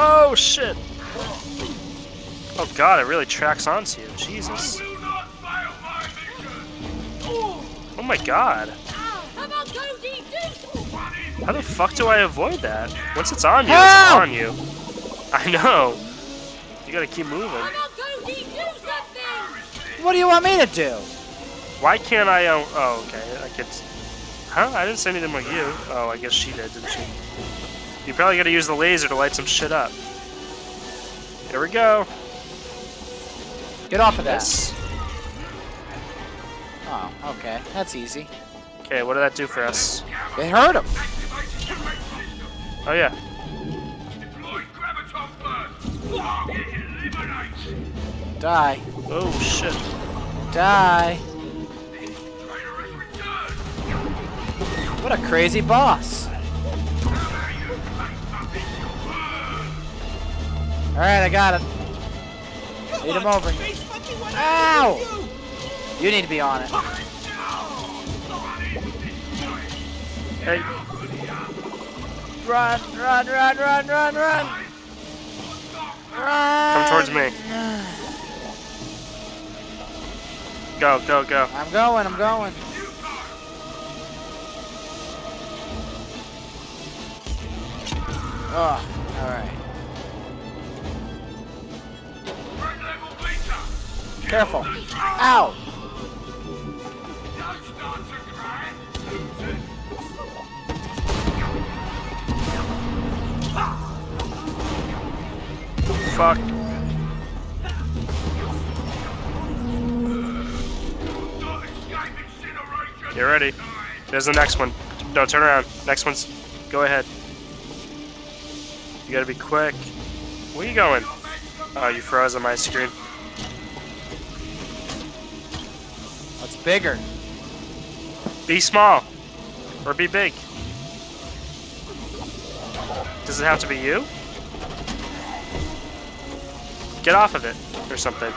Oh shit! Oh god, it really tracks onto you. Jesus. Oh my god. How the fuck do I avoid that? Once it's on you, it's on you. I know. You gotta keep moving. What do you want me to do? Why can't I, uh, oh, okay, I could, huh? I didn't say anything about you. Oh, I guess she did, didn't she? You probably gotta use the laser to light some shit up. Here we go. Get off of. This. Oh, okay. That's easy. Okay, what did that do for us? It hurt him. Oh yeah. Die. Oh shit. Die. What a crazy boss. Alright, I got it. Lead him over. Ow! You need to be on it. Hey, Run, run, run, run, run, run! Run! come towards me. Go, go, go. I'm going, I'm going. Oh, alright. Careful. Ow! Fuck. Get ready. There's the next one. No, turn around. Next one's. Go ahead. You gotta be quick. Where you going? Oh, you froze on my screen. Bigger? Be small. Or be big. Does it have to be you? Get off of it. Or something.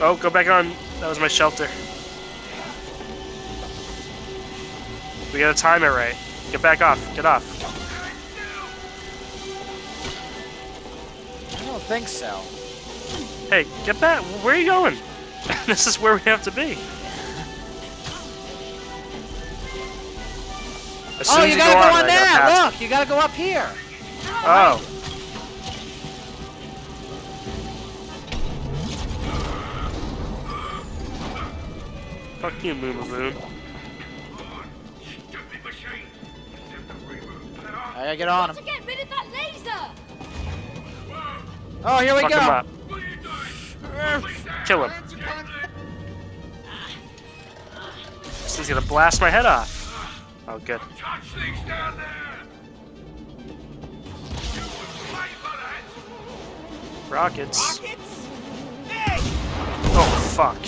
Oh, go back on. That was my shelter. We gotta time it right. Get back off. Get off. I don't think so. Hey, get back. Where are you going? this is where we have to be. As Oh, as you gotta go on, on I gotta that! Look, you gotta go up here. Oh. Fuck you, Moon Moon. I gotta get on him. Get rid of that laser! Oh, here we Fuck go. him up. Kill him. Thing's gonna blast my head off. Oh, good. Rockets. Oh, fuck.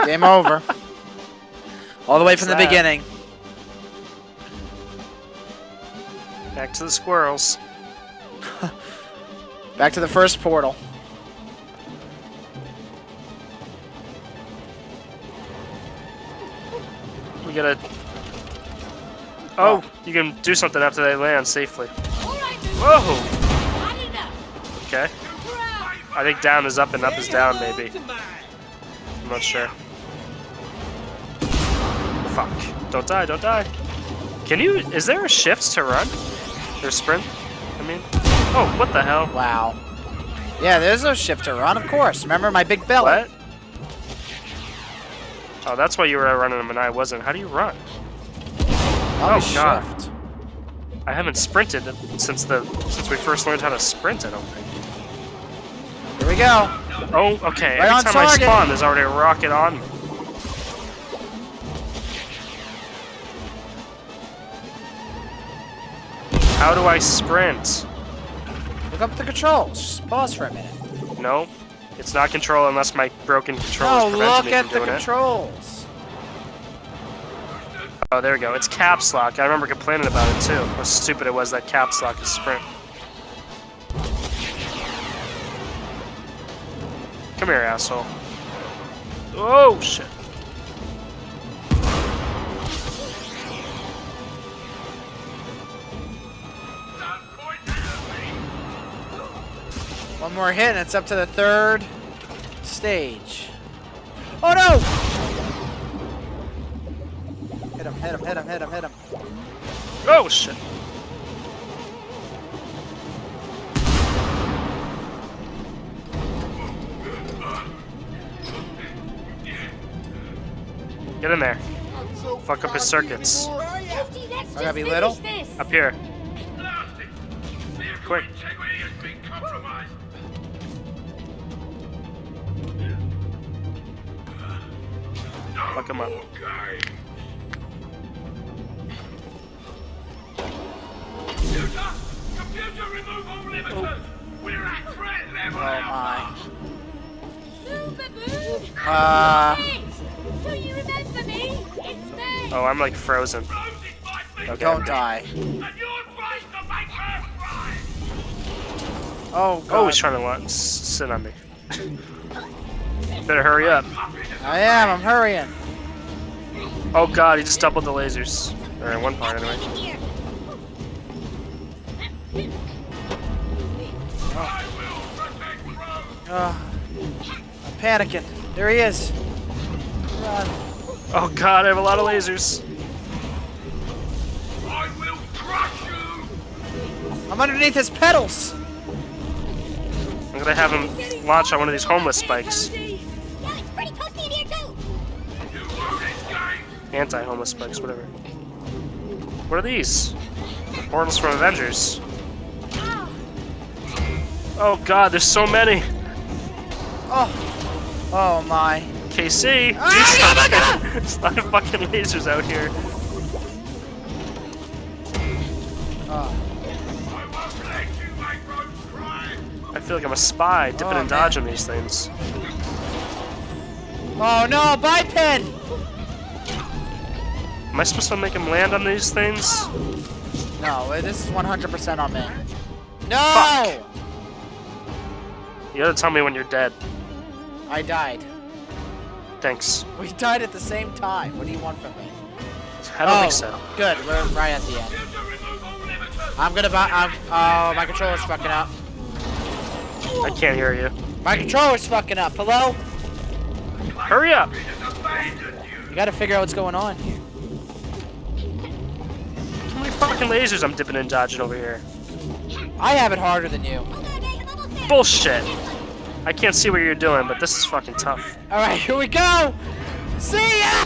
Game over. All the way from the that? beginning. Back to the squirrels. Back to the first portal. Gotta. Oh, you can do something after they land safely. Alright, Whoa! Okay. I think down is up and up is down, maybe. I'm not sure. Fuck. Don't die, don't die. Can you. Is there a shift to run? Or sprint? I mean. Oh, what the hell? Wow. Yeah, there's no shift to run, of course. Remember my big belly? What? Oh, that's why you were running them and I wasn't. How do you run? I'll Oh, God. shift. I haven't sprinted since the since we first learned how to sprint. I don't think. Here we go. Oh, okay. Right Every time target. I spawn, there's already a rocket on me. How do I sprint? Look up the controls. Just pause for a minute. No, it's not control unless my broken No, oh, prevent look me at from the doing it. controls. Oh, there we go. It's caps lock. I remember complaining about it too. How stupid it was that caps lock is sprint. Come here, asshole. Oh shit. One more hit and it's up to the third stage. Oh no! Hit him, hit him, hit him, hit him, hit him. Oh shit. Get in there. Fuck up his circuits. Lefty, I gotta be little? this. Up here. Quick. Fuck him up. Computer! Computer, remove all limiters! We're at threat level Oh my. Uh, Hey, do you remember me? It's me. Oh, I'm like frozen. Rose is my big Okay. don't die. and you're trying to make her cry! Oh god. Oh, he's trying to wa- sit on me. Better hurry up. I am, I'm hurrying. Oh god, he just doubled the lasers. Or in one part anyway. Here. I will protect Rose! Uh, I'm panicking. There he is. Run. Oh god, I have a lot of lasers. I will crush you! I'm underneath his pedals. I'm gonna have him launch on one of these homeless spikes. Anti-homeless spikes, whatever. What are these? Portals from Avengers. Oh god, there's so many. Oh. Oh my. KC! Ah, There's a lot of fucking lasers out here. Oh. I won't let you make Rose cry! I feel like I'm a spy dipping Oh, and man. dodging these things. Oh no, biped! Am I supposed to make him land on these things? No, this is 100% on me. No! Fuck. You gotta tell me when you're dead. I died. Thanks. We died at the same time. What do you want from me? I don't oh, think so. Good, we're right at the end. Computer, remove all limiters! I'm gonna buy. I'm, oh, my controller's fucking up. I can't hear you. My controller's fucking up. Hello? Hurry up! It has abandoned you! You gotta figure out what's going on here. Fucking lasers I'm dipping and dodging over here? I have it harder than you. hold on, guys, I'm almost there. Bullshit! I can't see what you're doing, but this is fucking tough. Alright, here we go! See ya!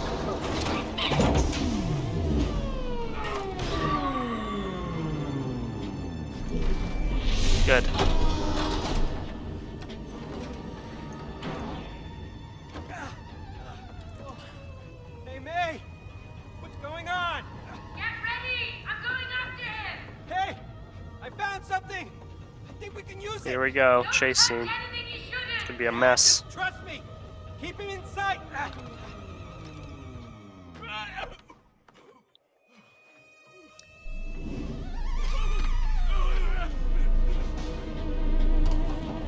Good. Go. Chase scene. Anything you shouldn't. Could be a mess. Trust me! Keep him in sight!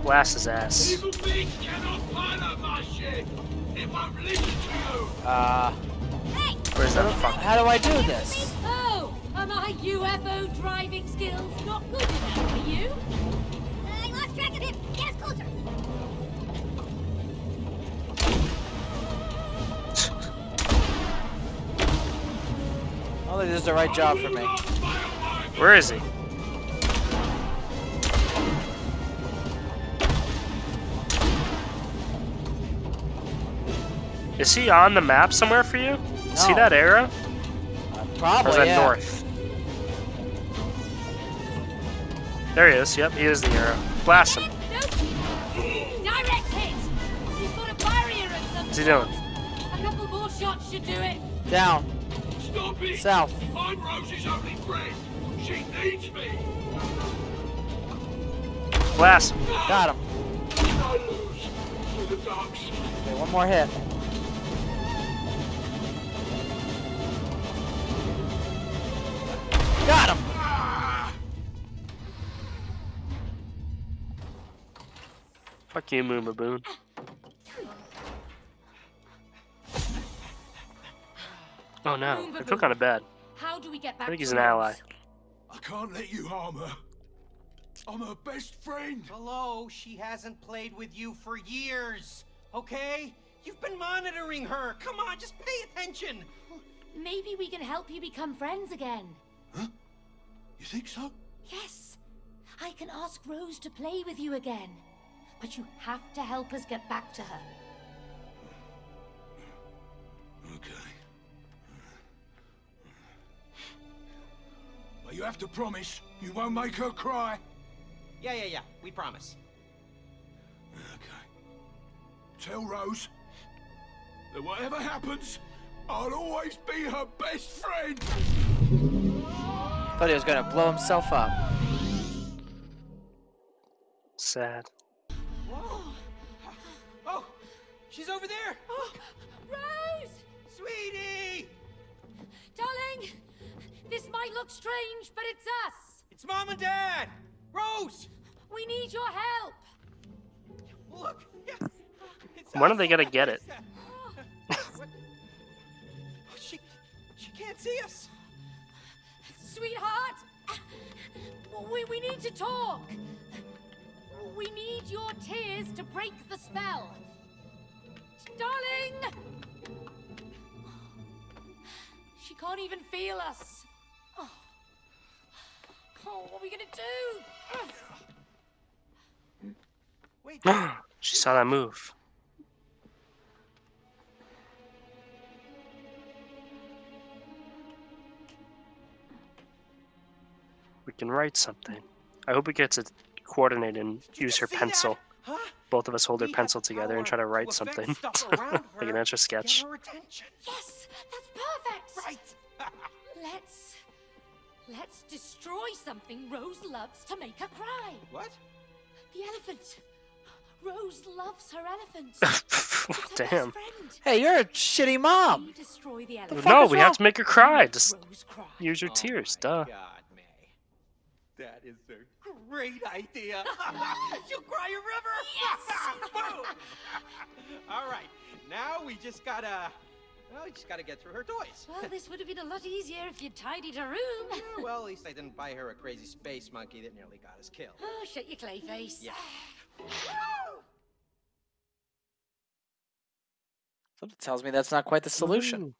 Blast his ass. Evil beings cannot pilot my ship! It won't listen to you! Uh, Where's that fuck? how do I do this? Oh, are my UFO driving skills not good Oh, they did the right job for me. Where is he? Is he on the map somewhere for you? See that arrow? Or Probably, is that yeah. north? There he is. Yep, he is the arrow. Blast him. Nope. Direct hit. He's got a barrier of some What's he doing? A couple more shots should do it. Down. Stop it! South. I'm Rose's only friend! She needs me! Blast him. Got him. I lose to the dark. Okay, one more hit. Got him! Ah. Fuck you, Moon Oh no, I feel kind of bad. How do we get back I think he's an ally. I can't let you harm her. I'm her best friend. Hello, she hasn't played with you for years, okay? You've been monitoring her. Come on, just pay attention. Maybe we can help you become friends again. Huh? You think so? Yes, I can ask Rose to play with you again. But you have to help us get back to her. Okay. But you have to promise you won't make her cry. Yeah, yeah, yeah. We promise. Okay. Tell Rose that whatever happens, I'll always be her best friend. Thought he was gonna blow himself up. Sad. Whoa. Oh, she's over there. Oh, Rose! Sweetie! Darling! This might look strange, but it's us! It's mom and dad. Rose! We need your help! Look. Yeah. It's When are they gonna get it? Oh, she, she can't see us. Sweetheart! We, we need to talk! We need your tears to break the spell! Darling! She can't even feel us! Oh, what are we gonna do? Wait. she saw that move. We can write something. I hope we get to coordinate and use her pencil. Huh? Both of us hold our We have pencil together and try to write affect something. like an her. etch a sketch. Get her attention. Yes! That's perfect! Right. Let's. Let's destroy something Rose loves to make her cry! what? The elephant! Rose loves her elephant! It's her Damn. Hey, you're a shitty mom. Destroy the elephant. No, we wrong? have to make her cry. Just cry. use your Oh tears, my duh. God, That is a great idea. You'll cry a river. Yes! Boom. All right. Now we just gotta. Well, you just gotta get through her toys. Well, this would have been a lot easier if you'd tidied her room. Yeah, well, at least I didn't buy her a crazy space monkey that nearly got us killed. Oh, shut your clay face. Yeah. Something tells me that's not quite the solution. Ooh.